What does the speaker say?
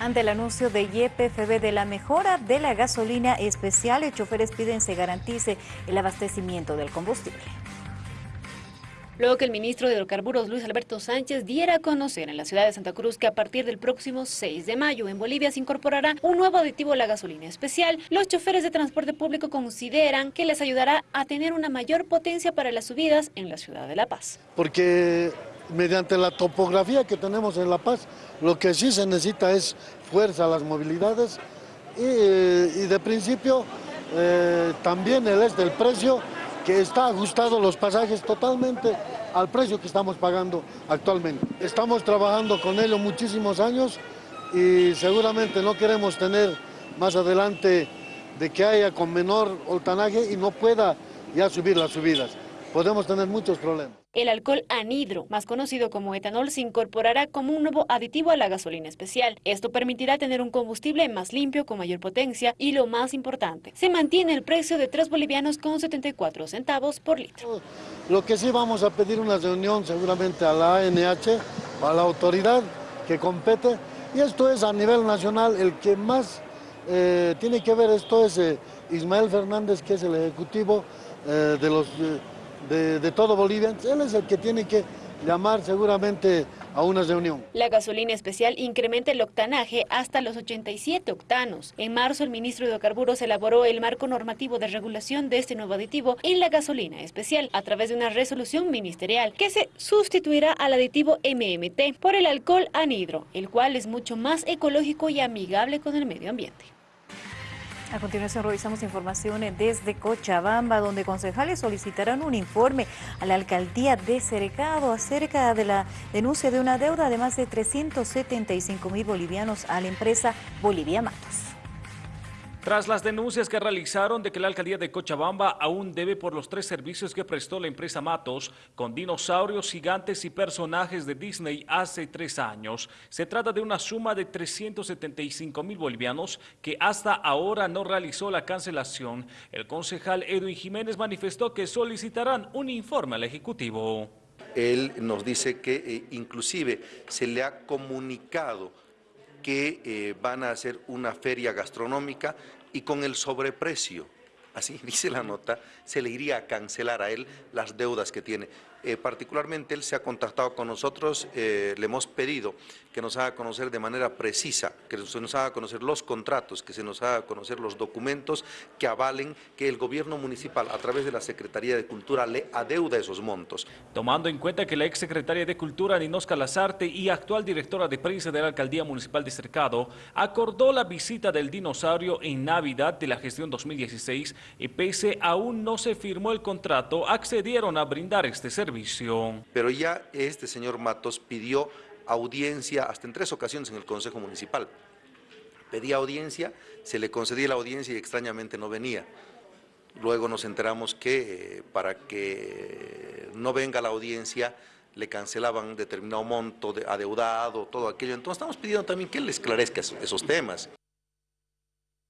Ante el anuncio de YPFB de la mejora de la gasolina especial, los choferes piden se garantice el abastecimiento del combustible. Luego que el ministro de Hidrocarburos, Luis Alberto Sánchez, diera a conocer en la ciudad de Santa Cruz que a partir del próximo 6 de mayo en Bolivia se incorporará un nuevo aditivo a la gasolina especial, los choferes de transporte público consideran que les ayudará a tener una mayor potencia para las subidas en la ciudad de La Paz. Porque mediante la topografía que tenemos en La Paz, lo que sí se necesita es fuerza a las movilidades y, de principio eh, también el es del precio que está ajustado los pasajes totalmente al precio que estamos pagando actualmente. Estamos trabajando con ello muchísimos años y seguramente no queremos tener más adelante de que haya con menor oltanaje y no pueda ya subir las subidas podemos tener muchos problemas. El alcohol anhidro, más conocido como etanol, se incorporará como un nuevo aditivo a la gasolina especial. Esto permitirá tener un combustible más limpio, con mayor potencia y lo más importante, se mantiene el precio de 3 bolivianos con 74 centavos por litro. Lo que sí vamos a pedir una reunión seguramente a la ANH, a la autoridad que compete, y esto es a nivel nacional el que más eh, tiene que ver esto es eh, Ismael Fernández, que es el ejecutivo eh, de los de, todo Bolivia, él es el que tiene que llamar seguramente a una reunión. La gasolina especial incrementa el octanaje hasta los 87 octanos. En marzo, el ministro de Hidrocarburos elaboró el marco normativo de regulación de este nuevo aditivo en la gasolina especial a través de una resolución ministerial que se sustituirá al aditivo MMT por el alcohol anhidro, el cual es mucho más ecológico y amigable con el medio ambiente. A continuación revisamos informaciones desde Cochabamba, donde concejales solicitarán un informe a la alcaldía de Cercado acerca de la denuncia de una deuda de más de 375 mil bolivianos a la empresa Bolivia Matos. Tras las denuncias que realizaron de que la alcaldía de Cochabamba aún debe por los tres servicios que prestó la empresa Matos con dinosaurios gigantes y personajes de Disney hace tres años, se trata de una suma de 375 mil bolivianos que hasta ahora no realizó la cancelación. El concejal Edwin Jiménez manifestó que solicitarán un informe al Ejecutivo. Él nos dice que eh, inclusive se le ha comunicado que eh, van a hacer una feria gastronómica y con el sobreprecio, así dice la nota, se le iría a cancelar a él las deudas que tiene. Eh, particularmente él se ha contactado con nosotros, eh, le hemos pedido que nos haga conocer de manera precisa, que se nos haga conocer los contratos, que se nos haga conocer los documentos que avalen que el gobierno municipal a través de la Secretaría de Cultura le adeuda esos montos. Tomando en cuenta que la exsecretaria de Cultura, Ninosca Lazarte, y actual directora de prensa de la Alcaldía Municipal de Cercado, acordó la visita del dinosaurio en Navidad de la gestión 2016 y pese aún no se firmó el contrato, accedieron a brindar este servicio pero ya este señor Matos pidió audiencia hasta en tres ocasiones en el Consejo Municipal. Pedía audiencia, se le concedía la audiencia y extrañamente no venía. Luego nos enteramos que eh, para que no venga la audiencia le cancelaban determinado monto de adeudado, todo aquello. Entonces estamos pidiendo también que él esclarezca esos temas.